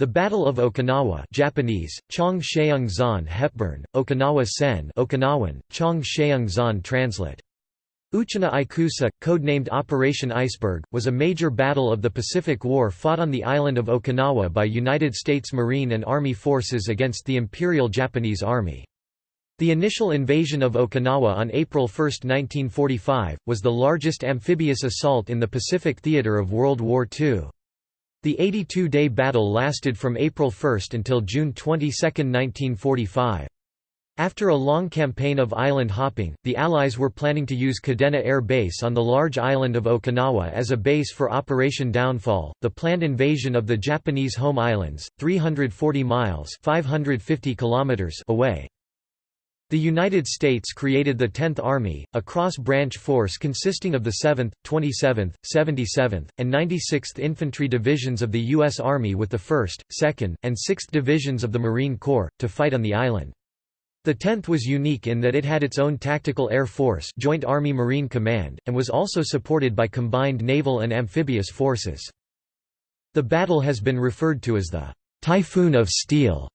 The Battle of Okinawa Japanese, Chong Zan Hepburn, Okinawa Sen Okinawan, Chong Zan translate. Uchina Ikusa, codenamed Operation Iceberg, was a major battle of the Pacific War fought on the island of Okinawa by United States Marine and Army forces against the Imperial Japanese Army. The initial invasion of Okinawa on April 1, 1945, was the largest amphibious assault in the Pacific theater of World War II. The 82-day battle lasted from April 1 until June 22, 1945. After a long campaign of island hopping, the Allies were planning to use Kadena Air Base on the large island of Okinawa as a base for Operation Downfall, the planned invasion of the Japanese home islands, 340 miles 550 kilometers away. The United States created the Tenth Army, a cross-branch force consisting of the 7th, 27th, 77th, and 96th Infantry Divisions of the U.S. Army with the 1st, 2nd, and 6th Divisions of the Marine Corps, to fight on the island. The 10th was unique in that it had its own tactical air force Joint Army-Marine Command, and was also supported by combined naval and amphibious forces. The battle has been referred to as the «Typhoon of Steel»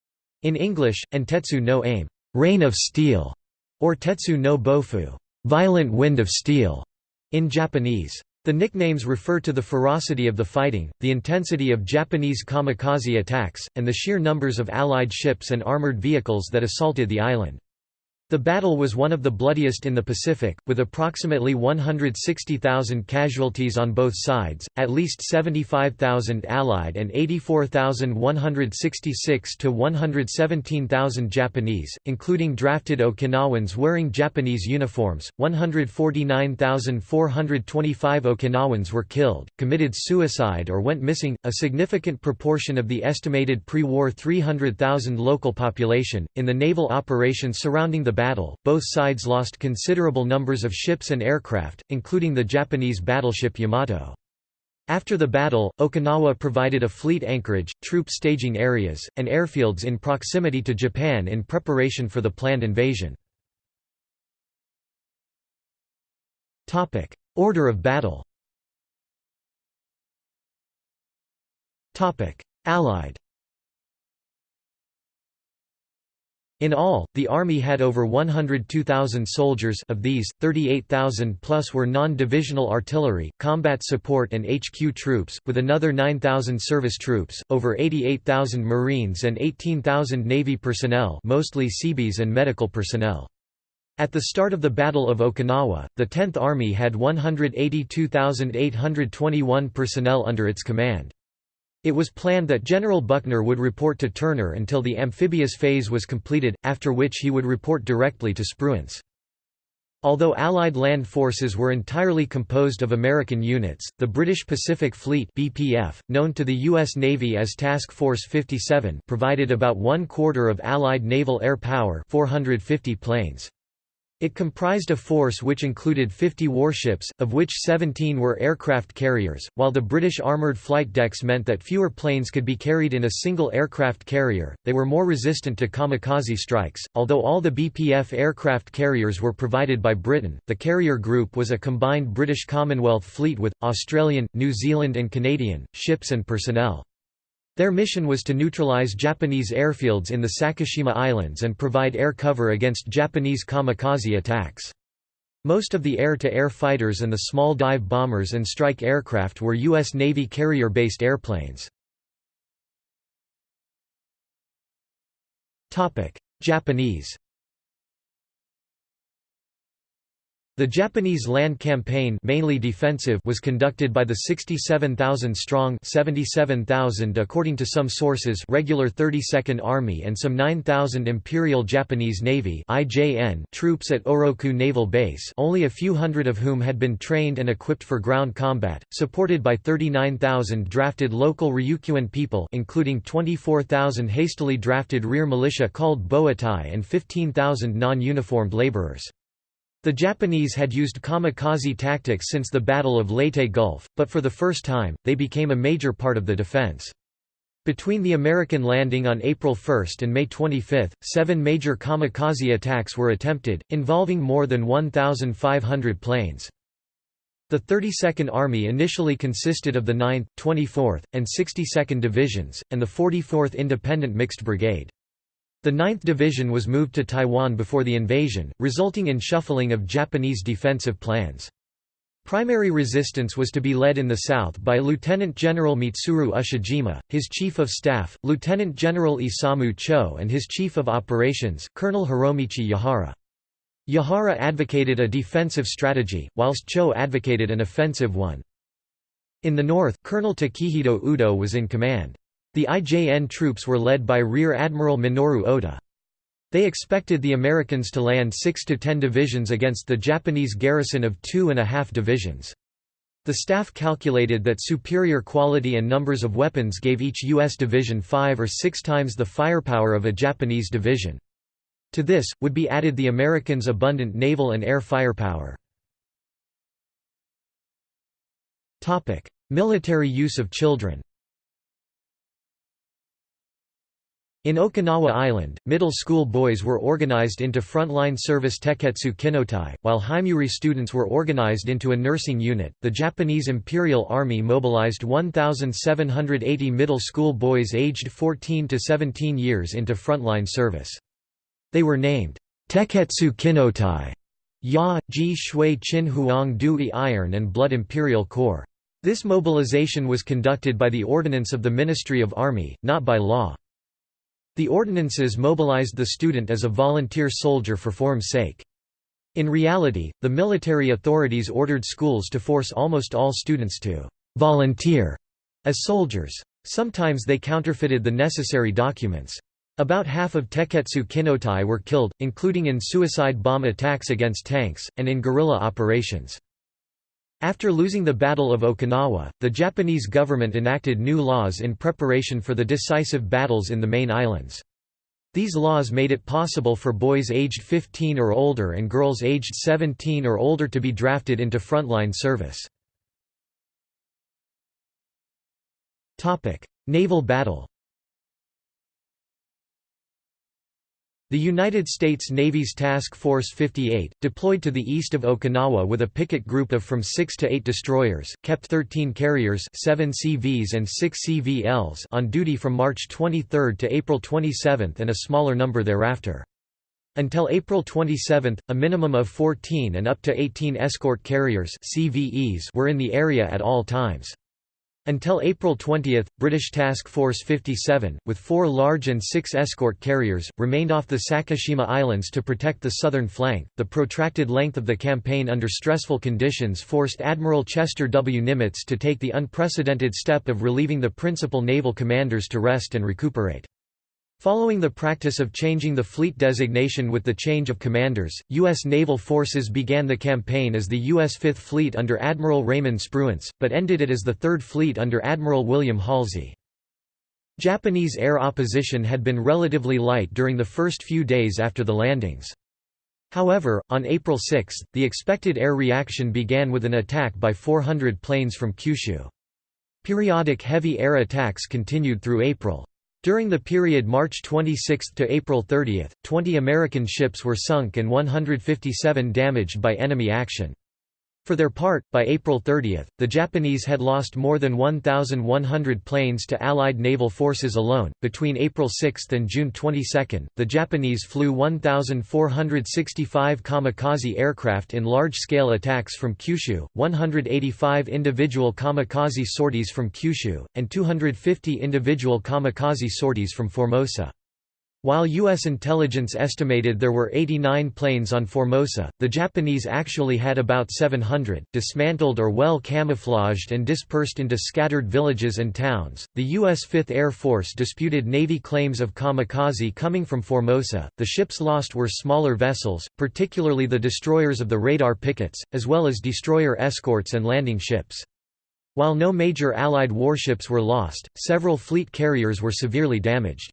in English, and Tetsu no Ame rain of steel, or Tetsu no Bofu, violent wind of steel, in Japanese. The nicknames refer to the ferocity of the fighting, the intensity of Japanese kamikaze attacks, and the sheer numbers of Allied ships and armored vehicles that assaulted the island. The battle was one of the bloodiest in the Pacific, with approximately 160,000 casualties on both sides, at least 75,000 Allied and 84,166 to 117,000 Japanese, including drafted Okinawans wearing Japanese uniforms. 149,425 Okinawans were killed, committed suicide, or went missing, a significant proportion of the estimated pre war 300,000 local population. In the naval operations surrounding the battle, both sides lost considerable numbers of ships and aircraft, including the Japanese battleship Yamato. After the battle, Okinawa provided a fleet anchorage, troop staging areas, and airfields in proximity to Japan in preparation for the planned invasion. Order of battle Allied In all, the Army had over 102,000 soldiers of these, 38,000 plus were non-divisional artillery, combat support and HQ troops, with another 9,000 service troops, over 88,000 Marines and 18,000 Navy personnel mostly Seabees and medical personnel. At the start of the Battle of Okinawa, the 10th Army had 182,821 personnel under its command. It was planned that General Buckner would report to Turner until the amphibious phase was completed, after which he would report directly to Spruance. Although Allied land forces were entirely composed of American units, the British Pacific Fleet BPF, known to the U.S. Navy as Task Force 57 provided about one quarter of Allied naval air power 450 planes. It comprised a force which included 50 warships, of which 17 were aircraft carriers, while the British armoured flight decks meant that fewer planes could be carried in a single aircraft carrier, they were more resistant to kamikaze strikes. Although all the BPF aircraft carriers were provided by Britain, the carrier group was a combined British Commonwealth fleet with, Australian, New Zealand and Canadian, ships and personnel. Their mission was to neutralize Japanese airfields in the Sakishima Islands and provide air cover against Japanese kamikaze attacks. Most of the air-to-air -air fighters and the small dive bombers and strike aircraft were U.S. Navy carrier-based airplanes. Japanese The Japanese land campaign mainly defensive was conducted by the 67,000-strong 77,000 according to some sources regular 32nd Army and some 9,000 Imperial Japanese Navy IJN troops at Oroku Naval Base only a few hundred of whom had been trained and equipped for ground combat, supported by 39,000 drafted local Ryukyuan people including 24,000 hastily drafted rear militia called Boeitai and 15,000 non-uniformed laborers. The Japanese had used kamikaze tactics since the Battle of Leyte Gulf, but for the first time, they became a major part of the defense. Between the American landing on April 1 and May 25, seven major kamikaze attacks were attempted, involving more than 1,500 planes. The 32nd Army initially consisted of the 9th, 24th, and 62nd Divisions, and the 44th Independent Mixed Brigade. The 9th Division was moved to Taiwan before the invasion, resulting in shuffling of Japanese defensive plans. Primary resistance was to be led in the south by Lieutenant General Mitsuru Ushijima, his Chief of Staff, Lieutenant General Isamu Cho and his Chief of Operations, Colonel Hiromichi Yahara. Yahara advocated a defensive strategy, whilst Cho advocated an offensive one. In the north, Colonel Takehito Udo was in command. The IJN troops were led by Rear Admiral Minoru Ota. They expected the Americans to land 6 to 10 divisions against the Japanese garrison of two and a half divisions. The staff calculated that superior quality and numbers of weapons gave each U.S. division five or six times the firepower of a Japanese division. To this, would be added the Americans' abundant naval and air firepower. Military use of children In Okinawa Island, middle school boys were organized into frontline service Tekketsu Kinnōtai, while Himeyuri students were organized into a nursing unit. The Japanese Imperial Army mobilized 1,780 middle school boys aged 14 to 17 years into frontline service. They were named Tekketsu Kinnōtai, Ya, Ji Shui Chin Huang Dui Iron and Blood Imperial Corps. This mobilization was conducted by the ordinance of the Ministry of Army, not by law. The ordinances mobilized the student as a volunteer soldier for form's sake. In reality, the military authorities ordered schools to force almost all students to «volunteer» as soldiers. Sometimes they counterfeited the necessary documents. About half of Tekketsu Kinnōtai were killed, including in suicide bomb attacks against tanks, and in guerrilla operations. After losing the Battle of Okinawa, the Japanese government enacted new laws in preparation for the decisive battles in the main islands. These laws made it possible for boys aged 15 or older and girls aged 17 or older to be drafted into frontline service. Naval battle The United States Navy's Task Force 58, deployed to the east of Okinawa with a picket group of from 6 to 8 destroyers, kept 13 carriers 7 CVs and 6 CVLs on duty from March 23 to April 27 and a smaller number thereafter. Until April 27, a minimum of 14 and up to 18 escort carriers CVEs were in the area at all times. Until April 20, British Task Force 57, with four large and six escort carriers, remained off the Sakishima Islands to protect the southern flank. The protracted length of the campaign under stressful conditions forced Admiral Chester W. Nimitz to take the unprecedented step of relieving the principal naval commanders to rest and recuperate. Following the practice of changing the fleet designation with the change of commanders, U.S. naval forces began the campaign as the U.S. Fifth Fleet under Admiral Raymond Spruance, but ended it as the Third Fleet under Admiral William Halsey. Japanese air opposition had been relatively light during the first few days after the landings. However, on April 6, the expected air reaction began with an attack by 400 planes from Kyushu. Periodic heavy air attacks continued through April. During the period March 26 to April 30, 20 American ships were sunk and 157 damaged by enemy action. For their part, by April 30, the Japanese had lost more than 1,100 planes to Allied naval forces alone. Between April 6 and June 22, the Japanese flew 1,465 kamikaze aircraft in large scale attacks from Kyushu, 185 individual kamikaze sorties from Kyushu, and 250 individual kamikaze sorties from Formosa. While U.S. intelligence estimated there were 89 planes on Formosa, the Japanese actually had about 700, dismantled or well camouflaged and dispersed into scattered villages and towns. The U.S. Fifth Air Force disputed Navy claims of kamikaze coming from Formosa. The ships lost were smaller vessels, particularly the destroyers of the radar pickets, as well as destroyer escorts and landing ships. While no major Allied warships were lost, several fleet carriers were severely damaged.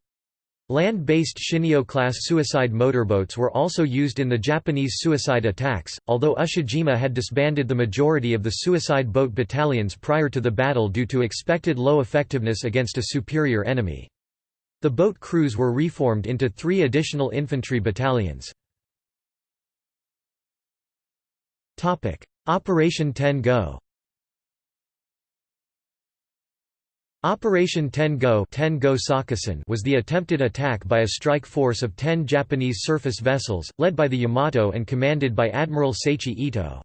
Land-based Shinyo-class suicide motorboats were also used in the Japanese suicide attacks, although Ushijima had disbanded the majority of the suicide boat battalions prior to the battle due to expected low effectiveness against a superior enemy. The boat crews were reformed into three additional infantry battalions. Operation Ten Go Operation Ten Go, Ten Go was the attempted attack by a strike force of ten Japanese surface vessels, led by the Yamato and commanded by Admiral Seiichi Ito.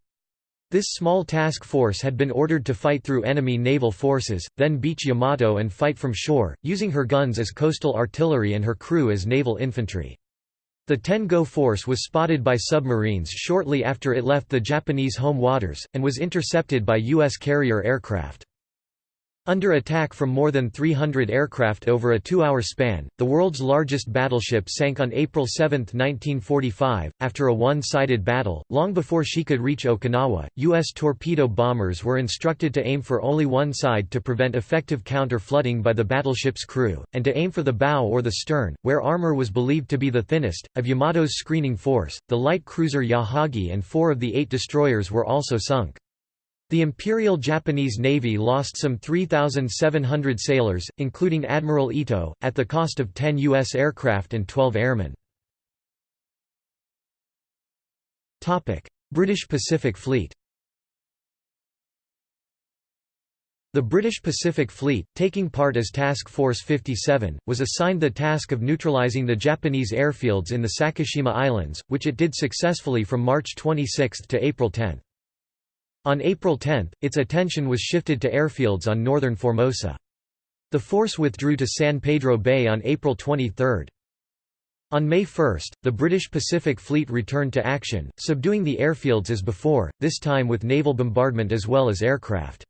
This small task force had been ordered to fight through enemy naval forces, then beach Yamato and fight from shore, using her guns as coastal artillery and her crew as naval infantry. The Ten-Go force was spotted by submarines shortly after it left the Japanese home waters, and was intercepted by U.S. carrier aircraft. Under attack from more than 300 aircraft over a two-hour span, the world's largest battleship sank on April 7, 1945, after a one-sided battle. Long before she could reach Okinawa, U.S. torpedo bombers were instructed to aim for only one side to prevent effective counter-flooding by the battleship's crew, and to aim for the bow or the stern, where armor was believed to be the thinnest. Of Yamato's screening force, the light cruiser Yahagi and four of the eight destroyers were also sunk. The Imperial Japanese Navy lost some 3,700 sailors, including Admiral Ito, at the cost of 10 U.S. aircraft and 12 airmen. British Pacific Fleet The British Pacific Fleet, taking part as Task Force 57, was assigned the task of neutralising the Japanese airfields in the Sakishima Islands, which it did successfully from March 26 to April 10. On April 10, its attention was shifted to airfields on northern Formosa. The force withdrew to San Pedro Bay on April 23. On May 1, the British Pacific Fleet returned to action, subduing the airfields as before, this time with naval bombardment as well as aircraft.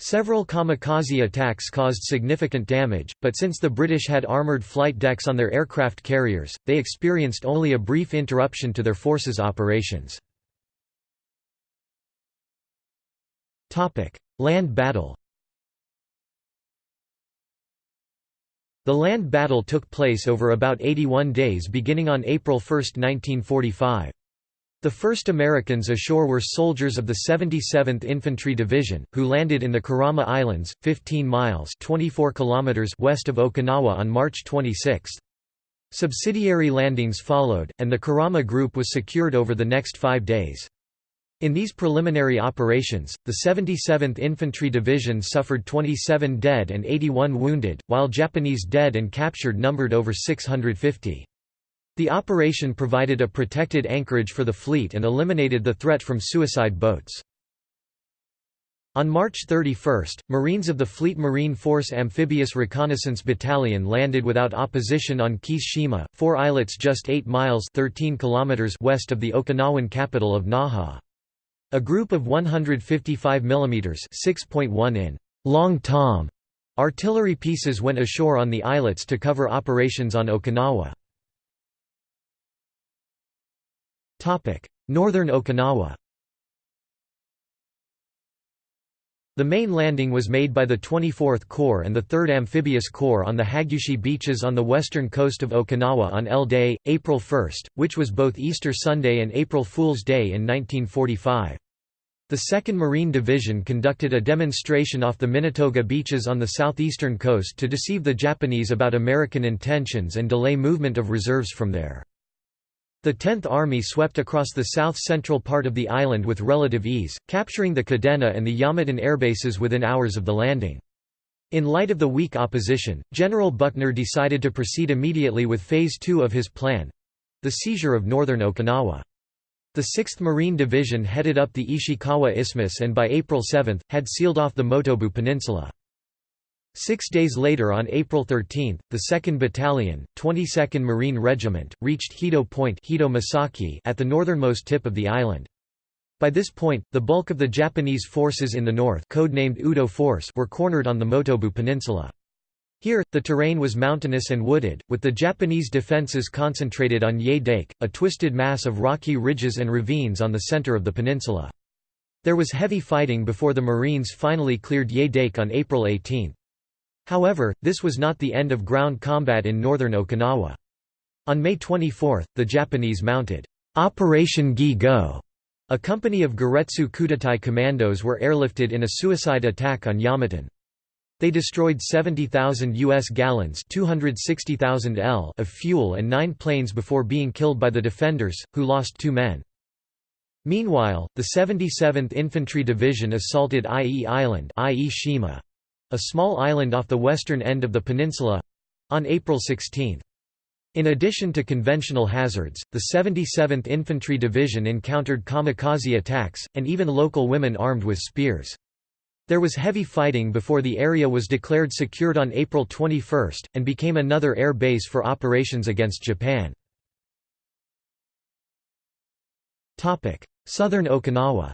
Several kamikaze attacks caused significant damage, but since the British had armoured flight decks on their aircraft carriers, they experienced only a brief interruption to their forces' operations. Land battle The land battle took place over about 81 days beginning on April 1, 1945. The first Americans ashore were soldiers of the 77th Infantry Division, who landed in the Kerama Islands, 15 miles 24 kilometers west of Okinawa on March 26. Subsidiary landings followed, and the Kerama Group was secured over the next five days. In these preliminary operations, the 77th Infantry Division suffered 27 dead and 81 wounded, while Japanese dead and captured numbered over 650. The operation provided a protected anchorage for the fleet and eliminated the threat from suicide boats. On March 31, Marines of the Fleet Marine Force Amphibious Reconnaissance Battalion landed without opposition on Kishima, four islets just 8 miles 13 kilometers west of the Okinawan capital of Naha. A group of 155 mm 6.1 in long tom artillery pieces went ashore on the islets to cover operations on Okinawa. Northern Okinawa The main landing was made by the 24th Corps and the 3rd Amphibious Corps on the Hagushi beaches on the western coast of Okinawa on L Day, April 1, which was both Easter Sunday and April Fool's Day in 1945. The 2nd Marine Division conducted a demonstration off the Minatoga beaches on the southeastern coast to deceive the Japanese about American intentions and delay movement of reserves from there. The 10th Army swept across the south-central part of the island with relative ease, capturing the Kadena and the Yomitan airbases within hours of the landing. In light of the weak opposition, General Buckner decided to proceed immediately with Phase 2 of his plan—the seizure of northern Okinawa. The 6th Marine Division headed up the Ishikawa Isthmus and by April 7, had sealed off the Motobu Peninsula. Six days later on April 13, the 2nd Battalion, 22nd Marine Regiment, reached Hedo Point at the northernmost tip of the island. By this point, the bulk of the Japanese forces in the north codenamed Udo Force were cornered on the Motobu Peninsula. Here, the terrain was mountainous and wooded, with the Japanese defences concentrated on Yae Dake, a twisted mass of rocky ridges and ravines on the centre of the peninsula. There was heavy fighting before the Marines finally cleared Yae Dake on April 18. However, this was not the end of ground combat in northern Okinawa. On May 24, the Japanese mounted Operation Gi-Go. A company of Giretsu Kuteitai commandos were airlifted in a suicide attack on Yomitan. They destroyed 70,000 U.S. gallons 260,000 L of fuel and nine planes before being killed by the defenders, who lost two men. Meanwhile, the 77th Infantry Division assaulted Ie Island Ie Shima, a small island off the western end of the peninsula on April 16. In addition to conventional hazards, the 77th Infantry Division encountered kamikaze attacks, and even local women armed with spears. There was heavy fighting before the area was declared secured on April 21, and became another air base for operations against Japan. Southern Okinawa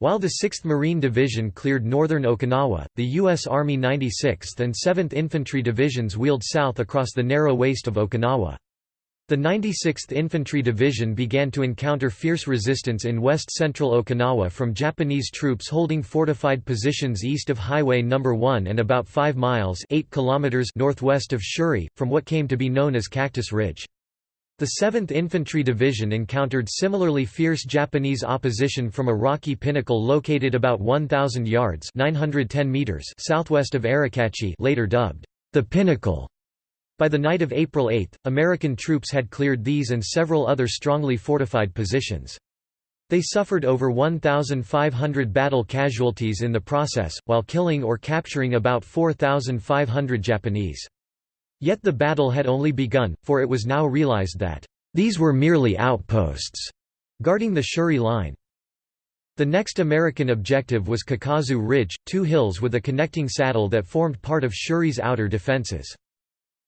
While the 6th Marine Division cleared northern Okinawa, the U.S. Army 96th and 7th Infantry Divisions wheeled south across the narrow waist of Okinawa. The 96th Infantry Division began to encounter fierce resistance in west-central Okinawa from Japanese troops holding fortified positions east of Highway No. 1 and about 5 miles 8 kilometers northwest of Shuri, from what came to be known as Cactus Ridge. The 7th Infantry Division encountered similarly fierce Japanese opposition from a rocky pinnacle located about 1,000 yards 910 meters southwest of Arakachi later dubbed, the Pinnacle. By the night of April 8, American troops had cleared these and several other strongly fortified positions. They suffered over 1,500 battle casualties in the process, while killing or capturing about 4,500 Japanese. Yet the battle had only begun, for it was now realized that, "...these were merely outposts," guarding the Shuri line. The next American objective was Kakazu Ridge, two hills with a connecting saddle that formed part of Shuri's outer defenses.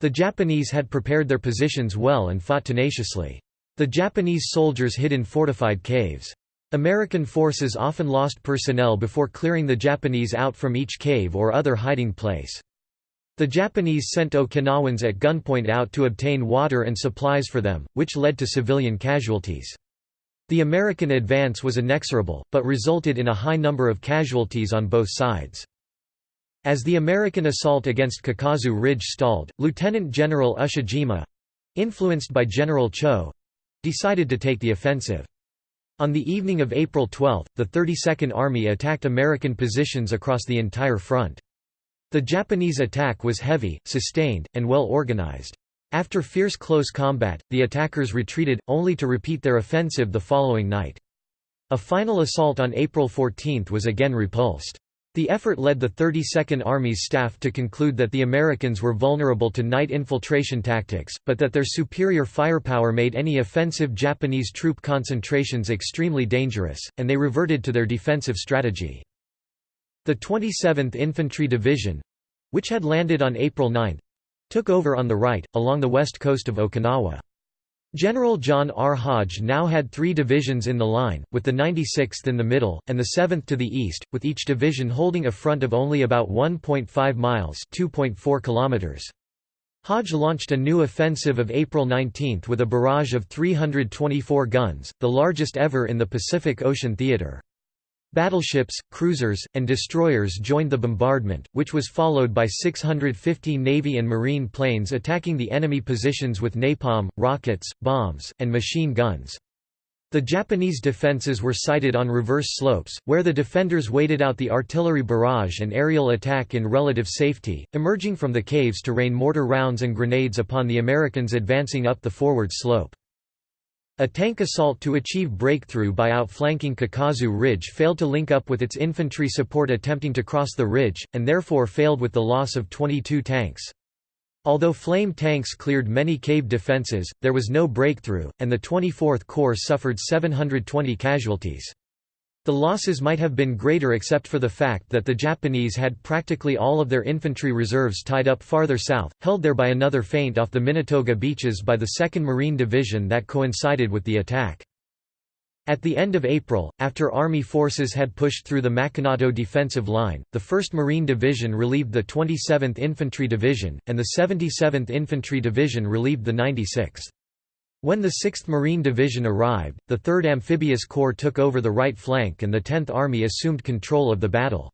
The Japanese had prepared their positions well and fought tenaciously. The Japanese soldiers hid in fortified caves. American forces often lost personnel before clearing the Japanese out from each cave or other hiding place. The Japanese sent Okinawans at gunpoint out to obtain water and supplies for them, which led to civilian casualties. The American advance was inexorable, but resulted in a high number of casualties on both sides. As the American assault against Kakazu Ridge stalled, Lieutenant General Ushijima—influenced by General Cho—decided to take the offensive. On the evening of April 12, the 32nd Army attacked American positions across the entire front. The Japanese attack was heavy, sustained, and well organized. After fierce close combat, the attackers retreated, only to repeat their offensive the following night. A final assault on April 14 was again repulsed. The effort led the 32nd Army's staff to conclude that the Americans were vulnerable to night infiltration tactics, but that their superior firepower made any offensive Japanese troop concentrations extremely dangerous, and they reverted to their defensive strategy. The 27th Infantry Division—which had landed on April 9—took over on the right, along the west coast of Okinawa. General John R. Hodge now had three divisions in the line, with the 96th in the middle, and the 7th to the east, with each division holding a front of only about 1.5 miles kilometers. Hodge launched a new offensive of April 19 with a barrage of 324 guns, the largest ever in the Pacific Ocean theater. Battleships, cruisers, and destroyers joined the bombardment, which was followed by 650 Navy and Marine planes attacking the enemy positions with napalm, rockets, bombs, and machine guns. The Japanese defenses were sited on reverse slopes, where the defenders waited out the artillery barrage and aerial attack in relative safety, emerging from the caves to rain mortar rounds and grenades upon the Americans advancing up the forward slope. A tank assault to achieve breakthrough by outflanking Kakazu Ridge failed to link up with its infantry support attempting to cross the ridge, and therefore failed with the loss of 22 tanks. Although flame tanks cleared many cave defenses, there was no breakthrough, and the 24th Corps suffered 720 casualties. The losses might have been greater except for the fact that the Japanese had practically all of their infantry reserves tied up farther south, held there by another feint off the Minatoga beaches by the 2nd Marine Division that coincided with the attack. At the end of April, after Army forces had pushed through the Machinato defensive line, the 1st Marine Division relieved the 27th Infantry Division, and the 77th Infantry Division relieved the 96th. When the 6th Marine Division arrived, the 3rd Amphibious Corps took over the right flank and the 10th Army assumed control of the battle.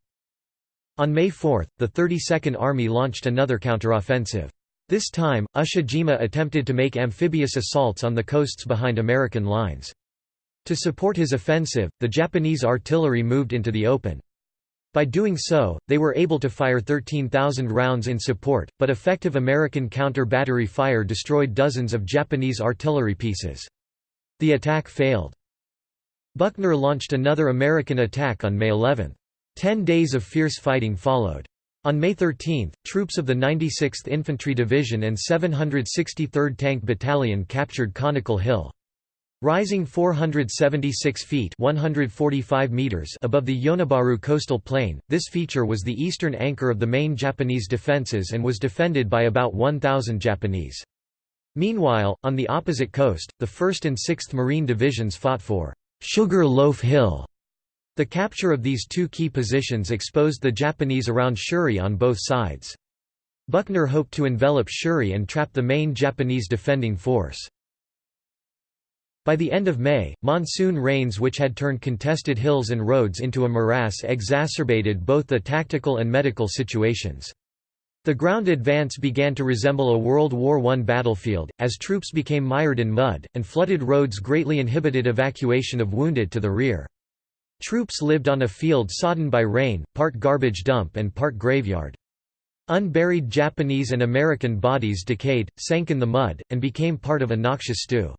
On May 4, the 32nd Army launched another counteroffensive. This time, Ushijima attempted to make amphibious assaults on the coasts behind American lines. To support his offensive, the Japanese artillery moved into the open. By doing so, they were able to fire 13,000 rounds in support, but effective American counter-battery fire destroyed dozens of Japanese artillery pieces. The attack failed. Buckner launched another American attack on May 11. Ten days of fierce fighting followed. On May 13, troops of the 96th Infantry Division and 763rd Tank Battalion captured Conical Hill. Rising 476 feet 145 meters above the Yonabaru coastal plain, this feature was the eastern anchor of the main Japanese defenses and was defended by about 1,000 Japanese. Meanwhile, on the opposite coast, the 1st and 6th Marine Divisions fought for Sugar Loaf Hill. The capture of these two key positions exposed the Japanese around Shuri on both sides. Buckner hoped to envelop Shuri and trap the main Japanese defending force. By the end of May, monsoon rains which had turned contested hills and roads into a morass exacerbated both the tactical and medical situations. The ground advance began to resemble a World War I battlefield, as troops became mired in mud, and flooded roads greatly inhibited evacuation of wounded to the rear. Troops lived on a field sodden by rain, part garbage dump and part graveyard. Unburied Japanese and American bodies decayed, sank in the mud, and became part of a noxious stew.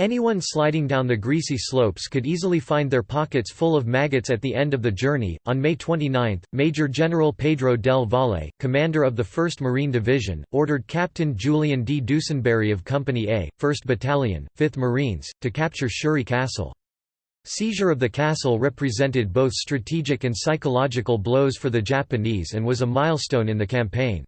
Anyone sliding down the greasy slopes could easily find their pockets full of maggots at the end of the journey. On May 29, Major General Pedro del Valle, commander of the 1st Marine Division, ordered Captain Julian D. Dusenbury of Company A, 1st Battalion, 5th Marines, to capture Shuri Castle. Seizure of the castle represented both strategic and psychological blows for the Japanese and was a milestone in the campaign.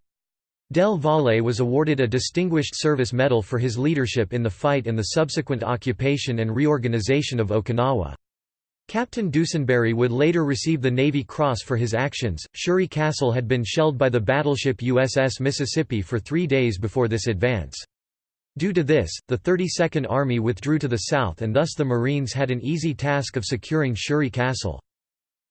Del Valle was awarded a Distinguished Service Medal for his leadership in the fight and the subsequent occupation and reorganization of Okinawa. Captain Dusenbury would later receive the Navy Cross for his actions. Shuri Castle had been shelled by the battleship USS Mississippi for three days before this advance. Due to this, the 32nd Army withdrew to the south and thus the Marines had an easy task of securing Shuri Castle.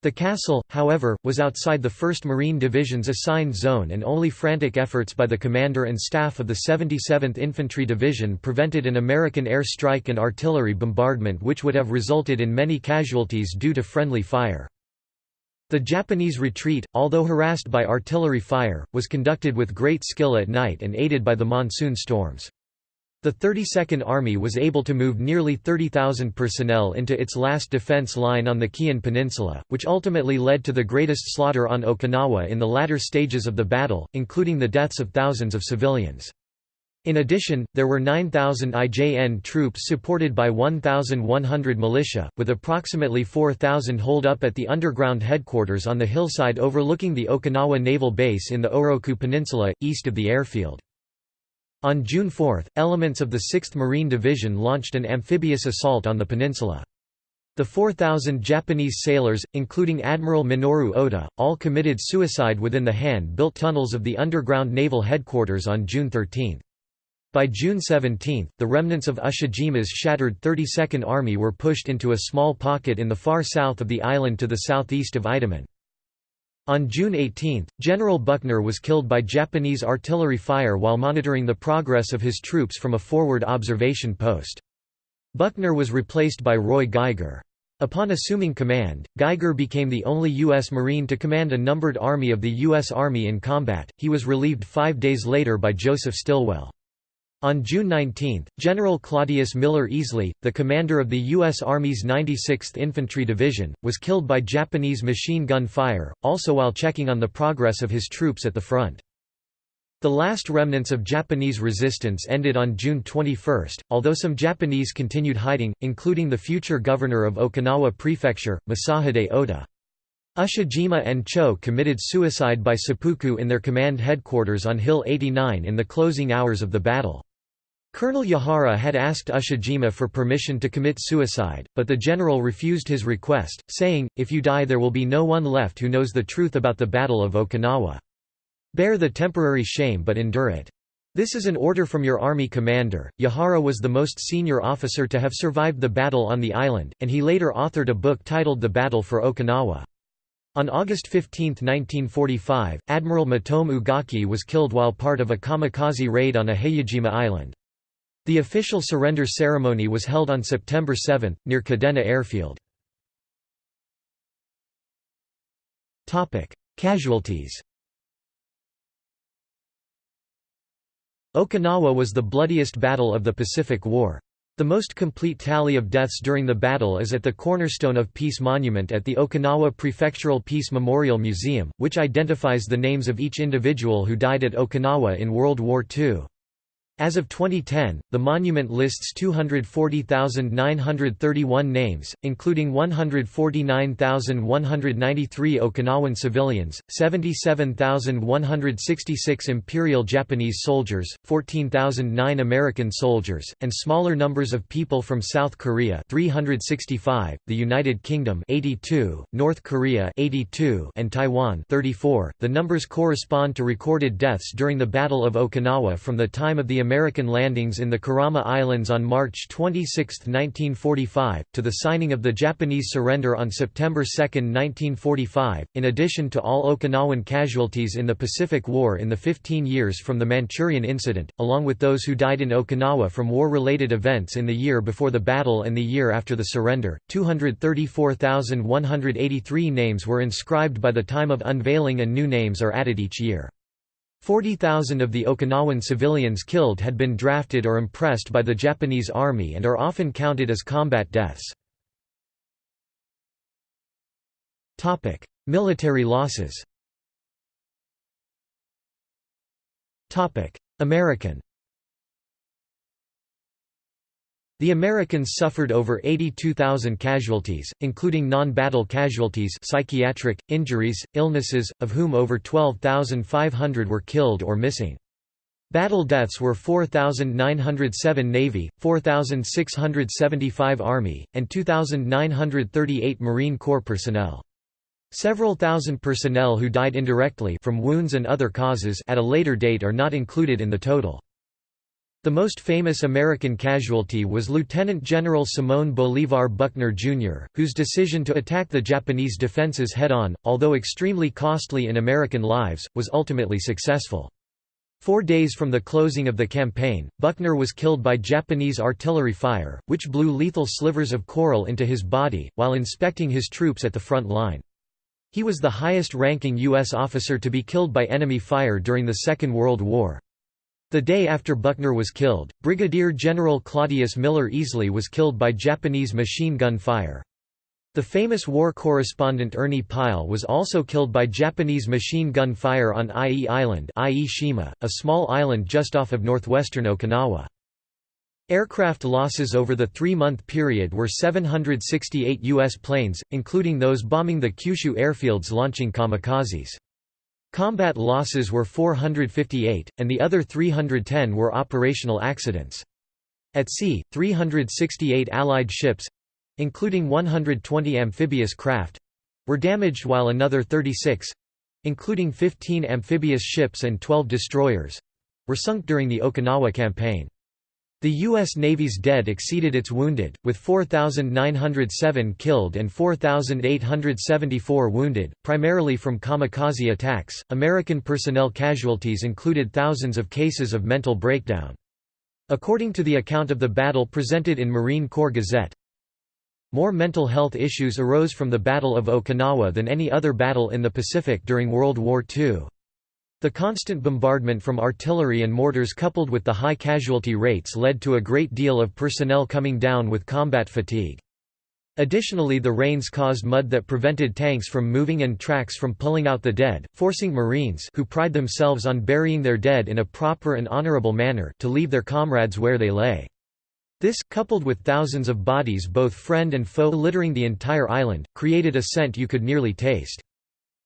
The castle, however, was outside the 1st Marine Division's assigned zone and only frantic efforts by the commander and staff of the 77th Infantry Division prevented an American air strike and artillery bombardment which would have resulted in many casualties due to friendly fire. The Japanese retreat, although harassed by artillery fire, was conducted with great skill at night and aided by the monsoon storms. The 32nd Army was able to move nearly 30,000 personnel into its last defense line on the Kiyan Peninsula, which ultimately led to the greatest slaughter on Okinawa in the latter stages of the battle, including the deaths of thousands of civilians. In addition, there were 9,000 IJN troops supported by 1,100 militia, with approximately 4,000 holed up at the underground headquarters on the hillside overlooking the Okinawa Naval Base in the Oroku Peninsula, east of the airfield. On June 4, elements of the 6th Marine Division launched an amphibious assault on the peninsula. The 4,000 Japanese sailors, including Admiral Minoru Ota, all committed suicide within the hand-built tunnels of the underground naval headquarters on June 13. By June 17, the remnants of Ushijima's shattered 32nd Army were pushed into a small pocket in the far south of the island to the southeast of Itoman. On June 18, General Buckner was killed by Japanese artillery fire while monitoring the progress of his troops from a forward observation post. Buckner was replaced by Roy Geiger. Upon assuming command, Geiger became the only U.S. Marine to command a numbered army of the U.S. Army in combat. He was relieved five days later by Joseph Stilwell. On June 19, General Claudius Miller Easley, the commander of the U.S. Army's 96th Infantry Division, was killed by Japanese machine gun fire, also while checking on the progress of his troops at the front. The last remnants of Japanese resistance ended on June 21, although some Japanese continued hiding, including the future governor of Okinawa Prefecture, Masahide Ota. Ushijima and Cho committed suicide by seppuku in their command headquarters on Hill 89 in the closing hours of the battle. Colonel Yahara had asked Ushijima for permission to commit suicide, but the general refused his request, saying, if you die there will be no one left who knows the truth about the Battle of Okinawa. Bear the temporary shame but endure it. This is an order from your army commander. Yahara was the most senior officer to have survived the battle on the island, and he later authored a book titled The Battle for Okinawa. On August 15, 1945, Admiral Matome Ugaki was killed while part of a kamikaze raid on a Iheyajima island. The official surrender ceremony was held on September 7, near Kadena Airfield. Casualties Okinawa was the bloodiest battle of the Pacific War. The most complete tally of deaths during the battle is at the Cornerstone of Peace Monument at the Okinawa Prefectural Peace Memorial Museum, which identifies the names of each individual who died at Okinawa in World War II. As of 2010, the monument lists 240,931 names, including 149,193 Okinawan civilians, 77,166 Imperial Japanese soldiers, 14,009 American soldiers, and smaller numbers of people from South Korea 365, the United Kingdom 82, North Korea 82, and Taiwan 34. The numbers correspond to recorded deaths during the Battle of Okinawa from the time of the American landings in the Kerama Islands on March 26, 1945, to the signing of the Japanese surrender on September 2, 1945, in addition to all Okinawan casualties in the Pacific War in the 15 years from the Manchurian Incident, along with those who died in Okinawa from war-related events in the year before the battle and the year after the surrender. 234,183 names were inscribed by the time of unveiling and new names are added each year. 40,000 of the Okinawan civilians killed had been drafted or impressed by the Japanese army and are often counted as combat deaths. Military losses. American The Americans suffered over 82,000 casualties, including non-battle casualties psychiatric, injuries, illnesses, of whom over 12,500 were killed or missing. Battle deaths were 4,907 Navy, 4,675 Army, and 2,938 Marine Corps personnel. Several thousand personnel who died indirectly from wounds and other causes at a later date are not included in the total. The most famous American casualty was Lieutenant General Simón Bolívar Buckner, Jr., whose decision to attack the Japanese defenses head-on, although extremely costly in American lives, was ultimately successful. Four days from the closing of the campaign, Buckner was killed by Japanese artillery fire, which blew lethal slivers of coral into his body, while inspecting his troops at the front line. He was the highest-ranking U.S. officer to be killed by enemy fire during the Second World War. The day after Buckner was killed, Brigadier General Claudius Miller Easley was killed by Japanese machine gun fire. The famous war correspondent Ernie Pyle was also killed by Japanese machine gun fire on Ie Island Ie Shima, a small island just off of northwestern Okinawa. Aircraft losses over the three-month period were 768 U.S. planes, including those bombing the Kyushu airfields launching kamikazes. Combat losses were 458, and the other 310 were operational accidents. At sea, 368 Allied ships—including 120 amphibious craft—were damaged while another 36—including 15 amphibious ships and 12 destroyers—were sunk during the Okinawa campaign. The U.S. Navy's dead exceeded its wounded, with 4,907 killed and 4,874 wounded, primarily from kamikaze attacks. American personnel casualties included thousands of cases of mental breakdown. According to the account of the battle presented in Marine Corps Gazette, more mental health issues arose from the Battle of Okinawa than any other battle in the Pacific during World War II. The constant bombardment from artillery and mortars coupled with the high casualty rates led to a great deal of personnel coming down with combat fatigue. Additionally the rains caused mud that prevented tanks from moving and tracks from pulling out the dead, forcing Marines who pride themselves on burying their dead in a proper and honorable manner to leave their comrades where they lay. This, coupled with thousands of bodies both friend and foe littering the entire island, created a scent you could nearly taste.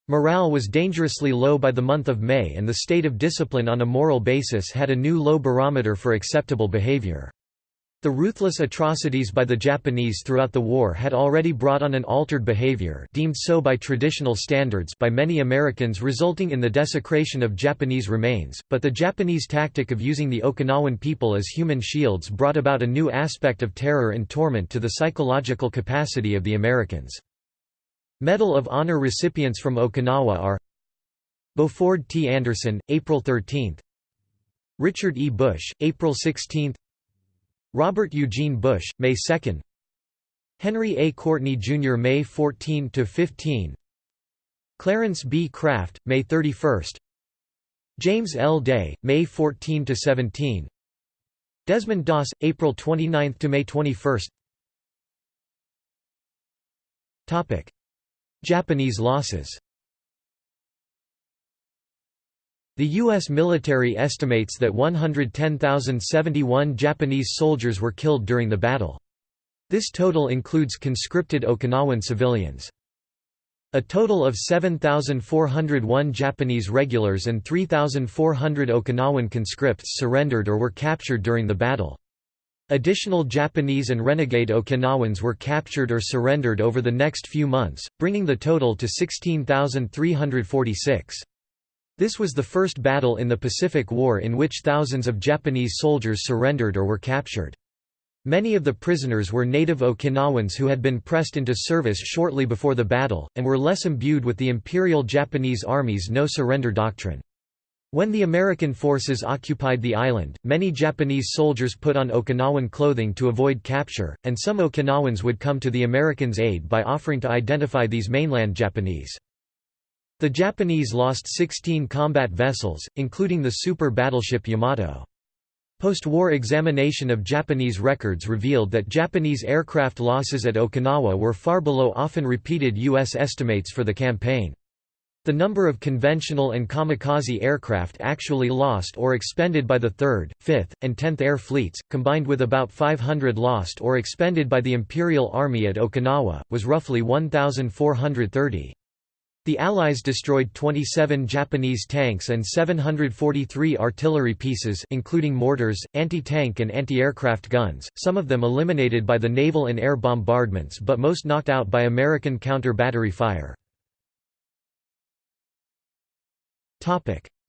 Morale was dangerously low by the month of May and the state of discipline on a moral basis had a new low barometer for acceptable behavior. The ruthless atrocities by the Japanese throughout the war had already brought on an altered behavior deemed so by traditional standards by many Americans resulting in the desecration of Japanese remains, but the Japanese tactic of using the Okinawan people as human shields brought about a new aspect of terror and torment to the psychological capacity of the Americans. Medal of Honor recipients from Okinawa are Beauford T. Anderson, April 13 Richard E. Bush, April 16 Robert Eugene Bush, May 2 Henry A. Courtney, Jr. May 14–15 Clarence B. Craft, May 31 James L. Day, May 14–17 Desmond Doss, April 29 to May 21. Japanese losses. The U.S. military estimates that 110,071 Japanese soldiers were killed during the battle. This total includes conscripted Okinawan civilians. A total of 7,401 Japanese regulars and 3,400 Okinawan conscripts surrendered or were captured during the battle. Additional Japanese and renegade Okinawans were captured or surrendered over the next few months, bringing the total to 16,346. This was the first battle in the Pacific War in which thousands of Japanese soldiers surrendered or were captured. Many of the prisoners were native Okinawans who had been pressed into service shortly before the battle, and were less imbued with the Imperial Japanese Army's no-surrender doctrine. When the American forces occupied the island, many Japanese soldiers put on Okinawan clothing to avoid capture, and some Okinawans would come to the Americans' aid by offering to identify these mainland Japanese. The Japanese lost 16 combat vessels, including the super battleship Yamato. Post-war examination of Japanese records revealed that Japanese aircraft losses at Okinawa were far below often repeated U.S. estimates for the campaign. The number of conventional and kamikaze aircraft actually lost or expended by the 3rd, 5th, and 10th Air Fleets, combined with about 500 lost or expended by the Imperial Army at Okinawa, was roughly 1,430. The Allies destroyed 27 Japanese tanks and 743 artillery pieces including mortars, anti-tank and anti-aircraft guns, some of them eliminated by the naval and air bombardments but most knocked out by American counter-battery fire.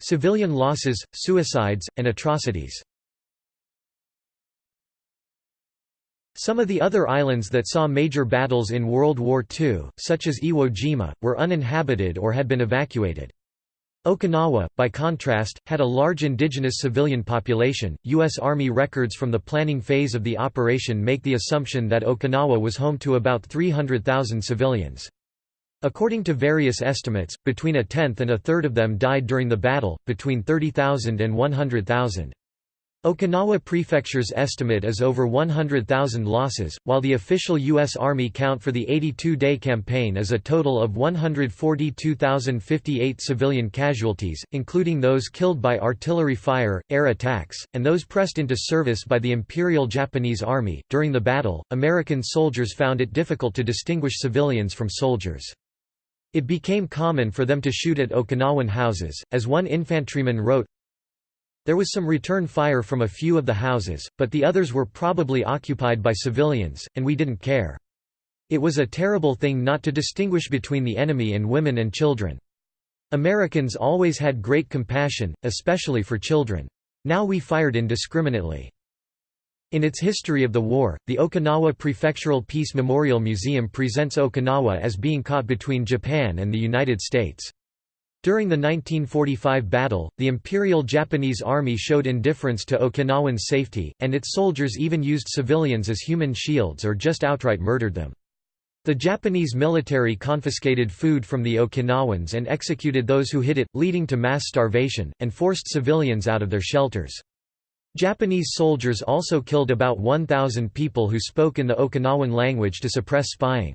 Civilian losses, suicides, and atrocities Some of the other islands that saw major battles in World War II, such as Iwo Jima, were uninhabited or had been evacuated. Okinawa, by contrast, had a large indigenous civilian population. U.S. Army records from the planning phase of the operation make the assumption that Okinawa was home to about 300,000 civilians. According to various estimates, between a tenth and a third of them died during the battle, between 30,000 and 100,000. Okinawa Prefecture's estimate is over 100,000 losses, while the official U.S. Army count for the 82-day campaign is a total of 142,058 civilian casualties, including those killed by artillery fire, air attacks, and those pressed into service by the Imperial Japanese Army. During the battle, American soldiers found it difficult to distinguish civilians from soldiers. It became common for them to shoot at Okinawan houses, as one infantryman wrote, there was some return fire from a few of the houses, but the others were probably occupied by civilians, and we didn't care. It was a terrible thing not to distinguish between the enemy and women and children. Americans always had great compassion, especially for children. Now we fired indiscriminately. In its history of the war, the Okinawa Prefectural Peace Memorial Museum presents Okinawa as being caught between Japan and the United States. During the 1945 battle, the Imperial Japanese Army showed indifference to Okinawan safety, and its soldiers even used civilians as human shields or just outright murdered them. The Japanese military confiscated food from the Okinawans and executed those who hid it, leading to mass starvation, and forced civilians out of their shelters. Japanese soldiers also killed about 1,000 people who spoke in the Okinawan language to suppress spying.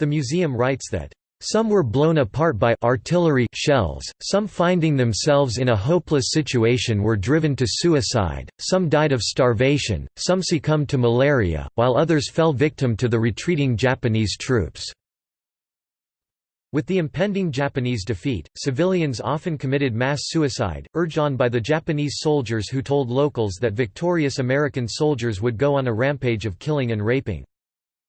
The museum writes that some were blown apart by artillery shells, some finding themselves in a hopeless situation were driven to suicide, some died of starvation, some succumbed to malaria, while others fell victim to the retreating Japanese troops. With the impending Japanese defeat, civilians often committed mass suicide, urged on by the Japanese soldiers who told locals that victorious American soldiers would go on a rampage of killing and raping.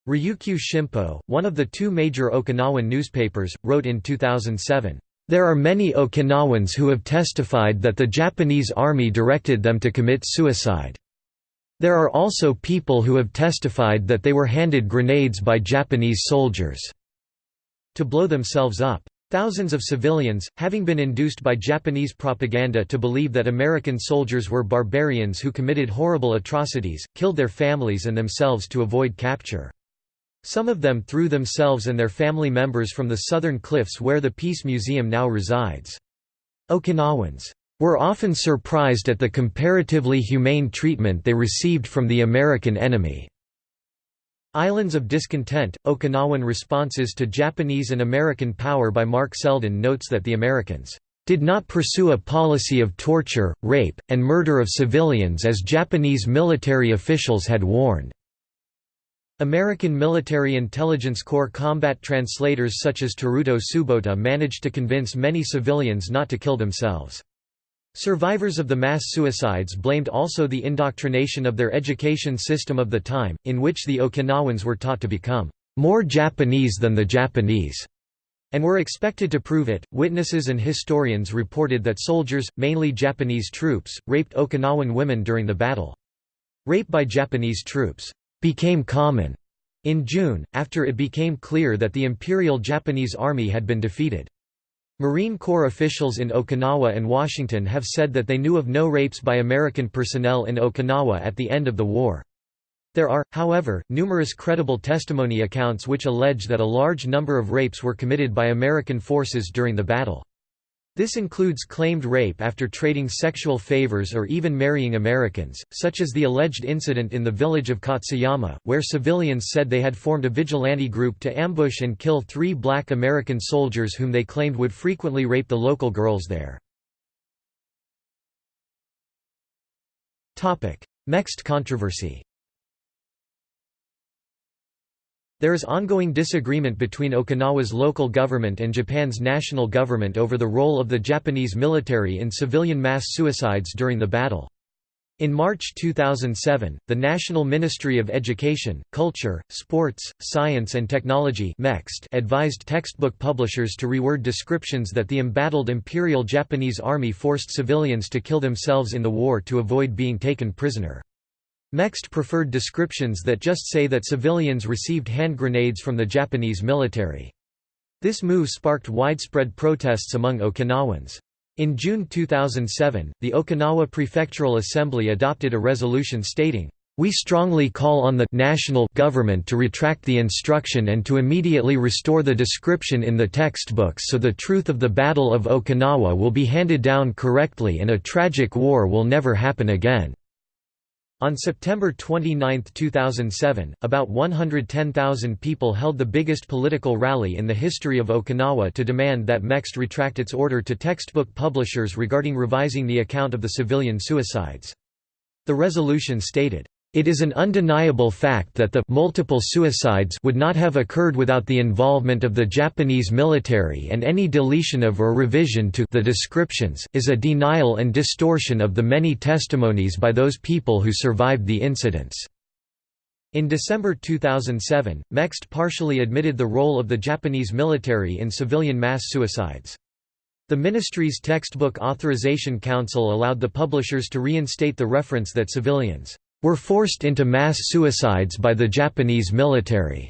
Ryukyu Shimpo, one of the two major Okinawan newspapers, wrote in 2007, "...there are many Okinawans who have testified that the Japanese army directed them to commit suicide. There are also people who have testified that they were handed grenades by Japanese soldiers to blow themselves up. Thousands of civilians, having been induced by Japanese propaganda to believe that American soldiers were barbarians who committed horrible atrocities, killed their families and themselves to avoid capture. Some of them threw themselves and their family members from the southern cliffs where the Peace Museum now resides. Okinawans were often surprised at the comparatively humane treatment they received from the American enemy. Islands of Discontent, Okinawan Responses to Japanese and American Power by Mark Selden notes that the Americans did not pursue a policy of torture, rape, and murder of civilians as Japanese military officials had warned. American Military Intelligence Corps combat translators such as Teruto Tsubota managed to convince many civilians not to kill themselves. Survivors of the mass suicides blamed also the indoctrination of their education system of the time, in which the Okinawans were taught to become more Japanese than the Japanese, and were expected to prove it. Witnesses and historians reported that soldiers, mainly Japanese troops, raped Okinawan women during the battle. Rape by Japanese troops became common in June, after it became clear that the Imperial Japanese Army had been defeated. Marine Corps officials in Okinawa and Washington have said that they knew of no rapes by American personnel in Okinawa at the end of the war. There are, however, numerous credible testimony accounts which allege that a large number of rapes were committed by American forces during the battle. This includes claimed rape after trading sexual favors or even marrying Americans, such as the alleged incident in the village of Katsuyama, where civilians said they had formed a vigilante group to ambush and kill three black American soldiers whom they claimed would frequently rape the local girls there. Mext controversy There is ongoing disagreement between Okinawa's local government and Japan's national government over the role of the Japanese military in civilian mass suicides during the battle. In March 2007, the National Ministry of Education, Culture, Sports, Science and Technology advised textbook publishers to reword descriptions that the embattled Imperial Japanese Army forced civilians to kill themselves in the war to avoid being taken prisoner. Mext preferred descriptions that just say that civilians received hand grenades from the Japanese military. This move sparked widespread protests among Okinawans. In June 2007, the Okinawa Prefectural Assembly adopted a resolution stating, "...we strongly call on the national government to retract the instruction and to immediately restore the description in the textbooks so the truth of the Battle of Okinawa will be handed down correctly and a tragic war will never happen again." On September 29, 2007, about 110,000 people held the biggest political rally in the history of Okinawa to demand that Mext retract its order to textbook publishers regarding revising the account of the civilian suicides. The resolution stated, it is an undeniable fact that the multiple suicides would not have occurred without the involvement of the Japanese military and any deletion of or revision to the descriptions is a denial and distortion of the many testimonies by those people who survived the incidents. In December 2007, Mext partially admitted the role of the Japanese military in civilian mass suicides. The ministry's Textbook Authorization Council allowed the publishers to reinstate the reference that civilians were forced into mass suicides by the Japanese military,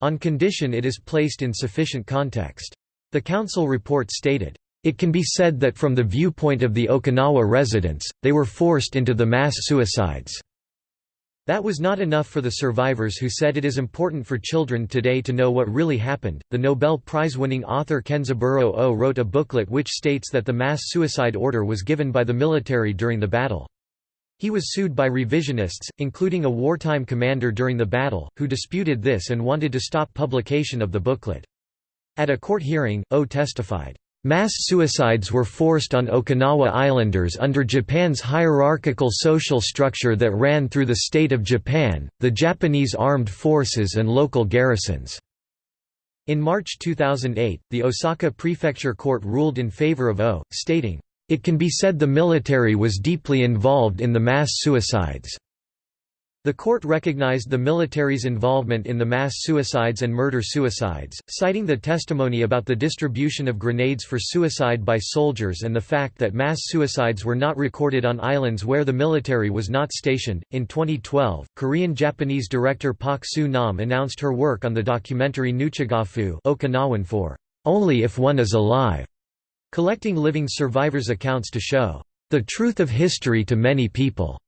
on condition it is placed in sufficient context. The council report stated, it can be said that from the viewpoint of the Okinawa residents, they were forced into the mass suicides. That was not enough for the survivors who said it is important for children today to know what really happened. The Nobel Prize winning author Kenzaburo Oe wrote a booklet which states that the mass suicide order was given by the military during the battle. He was sued by revisionists, including a wartime commander during the battle, who disputed this and wanted to stop publication of the booklet. At a court hearing, Oe testified, Mass suicides were forced on Okinawa Islanders under Japan's hierarchical social structure that ran through the state of Japan, the Japanese armed forces and local garrisons. In March 2008, the Osaka Prefecture Court ruled in favor of Oe, stating, it can be said the military was deeply involved in the mass suicides. The court recognized the military's involvement in the mass suicides and murder-suicides, citing the testimony about the distribution of grenades for suicide by soldiers and the fact that mass suicides were not recorded on islands where the military was not stationed. In 2012, Korean Japanese director Pak Soo Nam announced her work on the documentary Nuchigafu Okinawan for Only If One Is Alive collecting living survivors' accounts to show the truth of history to many people,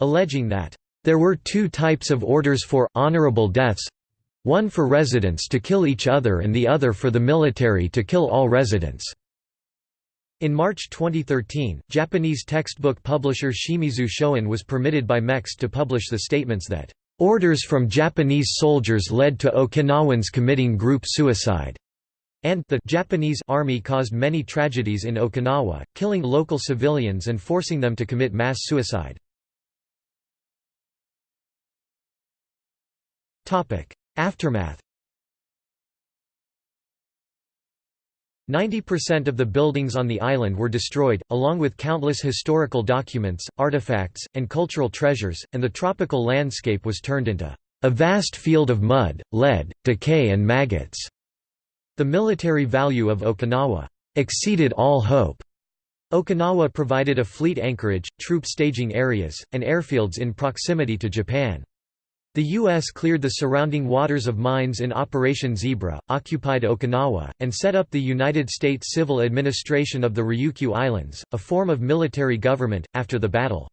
alleging that there were two types of orders for honorable deaths one for residents to kill each other and the other for the military to kill all residents. In March 2013, Japanese textbook publisher Shimizu Shoin was permitted by Mext to publish the statements that, "...orders from Japanese soldiers led to Okinawans committing group suicide." And the Japanese army caused many tragedies in Okinawa, killing local civilians and forcing them to commit mass suicide. Aftermath 90% of the buildings on the island were destroyed, along with countless historical documents, artifacts, and cultural treasures, and the tropical landscape was turned into a vast field of mud, lead, decay and maggots. The military value of Okinawa exceeded all hope. Okinawa provided a fleet anchorage, troop staging areas, and airfields in proximity to Japan. The U.S. cleared the surrounding waters of mines in Operation Zebra, occupied Okinawa, and set up the United States Civil Administration of the Ryukyu Islands, a form of military government, after the battle.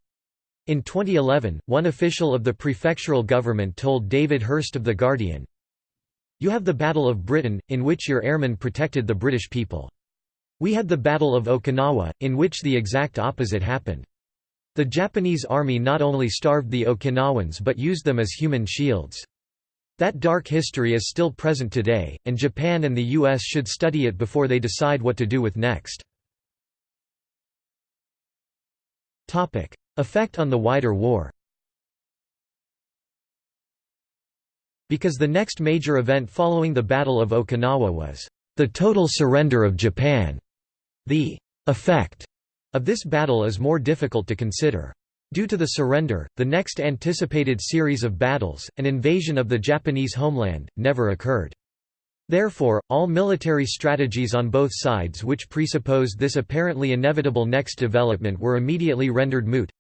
In 2011, one official of the prefectural government told David Hirst of The Guardian, You have the Battle of Britain, in which your airmen protected the British people. We had the Battle of Okinawa, in which the exact opposite happened. The Japanese army not only starved the Okinawans but used them as human shields. That dark history is still present today, and Japan and the US should study it before they decide what to do with next. Effect on the wider war Because the next major event following the Battle of Okinawa was the total surrender of Japan, the effect of this battle is more difficult to consider. Due to the surrender, the next anticipated series of battles, an invasion of the Japanese homeland, never occurred. Therefore, all military strategies on both sides which presupposed this apparently inevitable next development were immediately rendered moot.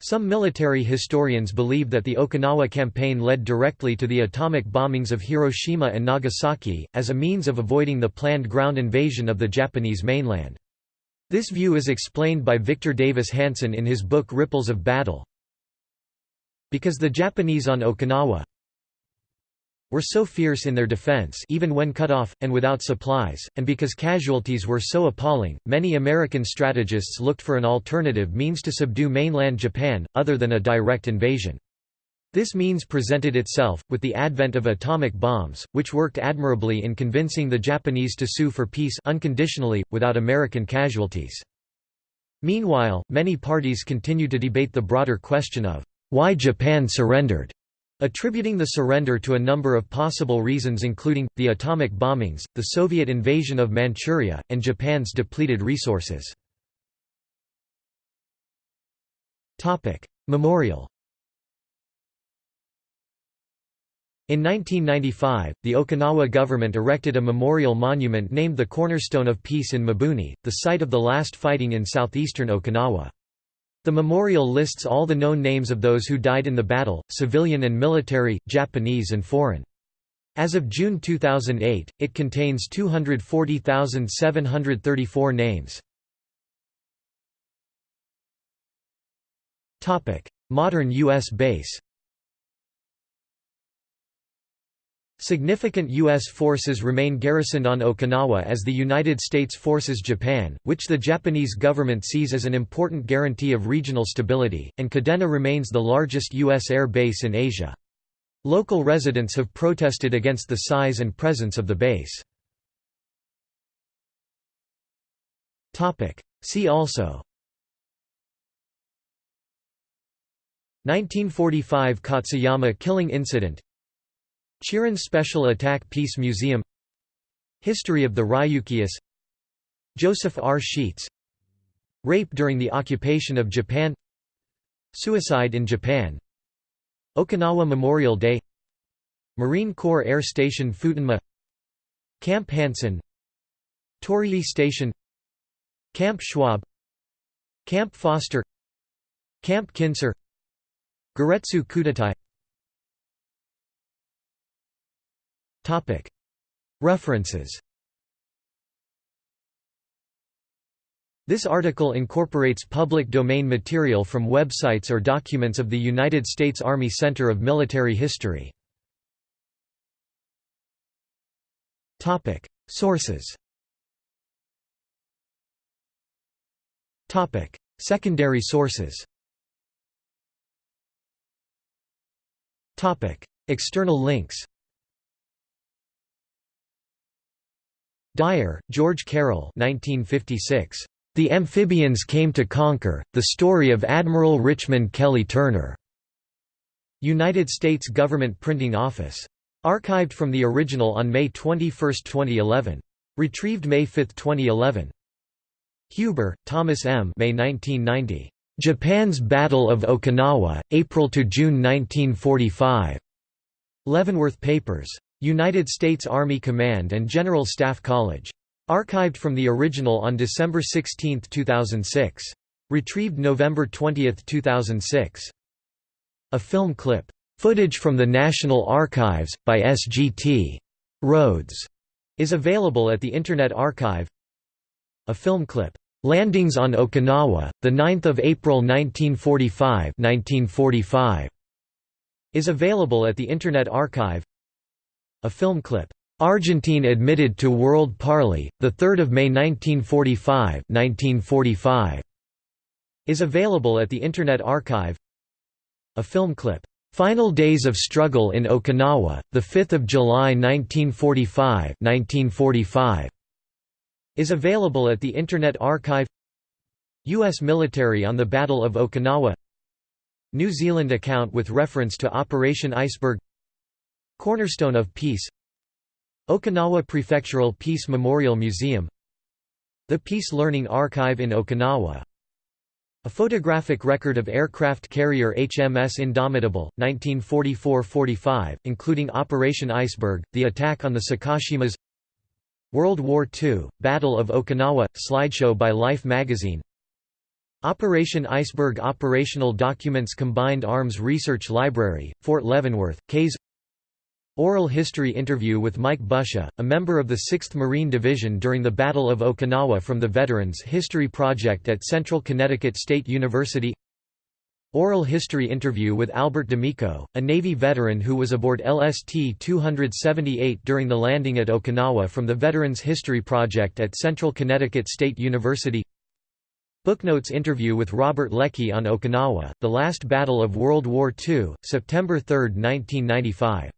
Some military historians believe that the Okinawa campaign led directly to the atomic bombings of Hiroshima and Nagasaki, as a means of avoiding the planned ground invasion of the Japanese mainland. This view is explained by Victor Davis Hanson in his book Ripples of Battle. Because the Japanese on Okinawa were so fierce in their defense even when cut off, and without supplies, and because casualties were so appalling, many American strategists looked for an alternative means to subdue mainland Japan, other than a direct invasion. This means presented itself, with the advent of atomic bombs, which worked admirably in convincing the Japanese to sue for peace unconditionally, without American casualties. Meanwhile, many parties continue to debate the broader question of, "...why Japan surrendered?" Attributing the surrender to a number of possible reasons including, the atomic bombings, the Soviet invasion of Manchuria, and Japan's depleted resources. Memorial In 1995, the Okinawa government erected a memorial monument named the Cornerstone of Peace in Mabuni, the site of the last fighting in southeastern Okinawa. The memorial lists all the known names of those who died in the battle, civilian and military, Japanese and foreign. As of June 2008, it contains 240,734 names. Modern U.S. base Significant U.S. forces remain garrisoned on Okinawa as the United States forces Japan, which the Japanese government sees as an important guarantee of regional stability, and Kadena remains the largest U.S. air base in Asia. Local residents have protested against the size and presence of the base. See also 1945 Katsuyama killing incident Chiran Special Attack Peace Museum History of the Ryukyus Joseph R. Sheetz Rape during the occupation of Japan Suicide in Japan Okinawa Memorial Day Marine Corps Air Station Futenma Camp Hansen Torii Station Camp Schwab Camp Foster Camp Kinser Giretsu Kuteitai References. This article incorporates public domain material from websites or documents of the United States Army Center of Military History. Topic: Sources. Topic: Secondary sources. Topic: External links Dyer, George Carroll 1956. The Amphibians Came to Conquer, The Story of Admiral Richmond Kelly Turner. United States Government Printing Office. Archived from the original on May 21, 2011. Retrieved May 5, 2011. Huber, Thomas M. May 1990. Japan's Battle of Okinawa, April to June 1945. Leavenworth Papers. United States Army Command and General Staff College. Archived from the original on December 16, 2006. Retrieved November 20, 2006. A film clip, "'Footage from the National Archives', by S.G.T. Rhodes", is available at the Internet Archive. A film clip, "'Landings on Okinawa, 9 April 1945, 1945' is available at the Internet Archive. A film clip, "'Argentine admitted to World Parley, 3 May 1945, 1945' is available at the Internet Archive. A film clip, "'Final Days of Struggle in Okinawa, 5 July 1945, 1945' is available at the Internet Archive. U.S. military on the Battle of Okinawa. New Zealand account with reference to Operation Iceberg Cornerstone of Peace. Okinawa Prefectural Peace Memorial Museum. The Peace Learning Archive in Okinawa. A photographic record of aircraft carrier HMS Indomitable, 1944–45, including Operation Iceberg, the attack on the Sakashimas World War II, Battle of Okinawa, slideshow by Life magazine. Operation Iceberg Operational Documents Combined Arms Research Library, Fort Leavenworth, Kays Oral history interview with Mike Busha, a member of the 6th Marine Division during the Battle of Okinawa from the Veterans History Project at Central Connecticut State University. Oral history interview with Albert D'Amico, a Navy veteran who was aboard LST-278 during the landing at Okinawa from the Veterans History Project at Central Connecticut State University. Booknotes interview with Robert Leckie on Okinawa, The Last Battle of World War II, September 3, 1995